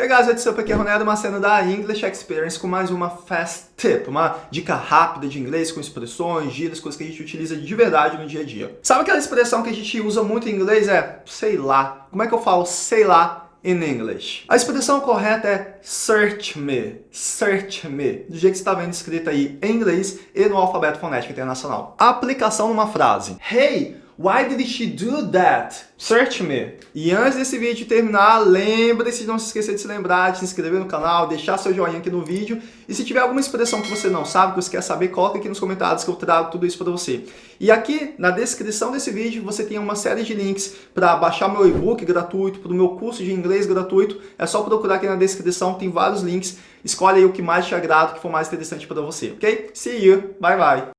Hey guys, what's up? Aqui é Ronaldo Macena da English Experience com mais uma Fast Tip, uma dica rápida de inglês com expressões, gírias, coisas que a gente utiliza de verdade no dia a dia. Sabe aquela expressão que a gente usa muito em inglês? É sei lá. Como é que eu falo sei lá in English? A expressão correta é search me, search me, do jeito que está vendo escrito aí em inglês e no alfabeto fonético internacional. A aplicação numa frase. Hey, Why did she do that? Search me. E antes desse vídeo terminar, lembre-se de não se esquecer de se lembrar, de se inscrever no canal, deixar seu joinha aqui no vídeo. E se tiver alguma expressão que você não sabe, que você quer saber, coloque aqui nos comentários que eu trago tudo isso para você. E aqui na descrição desse vídeo você tem uma série de links para baixar meu e-book gratuito, para o meu curso de inglês gratuito. É só procurar aqui na descrição, tem vários links. Escolhe aí o que mais te agrada, o que for mais interessante para você, ok? See you, bye bye!